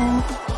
Ciao.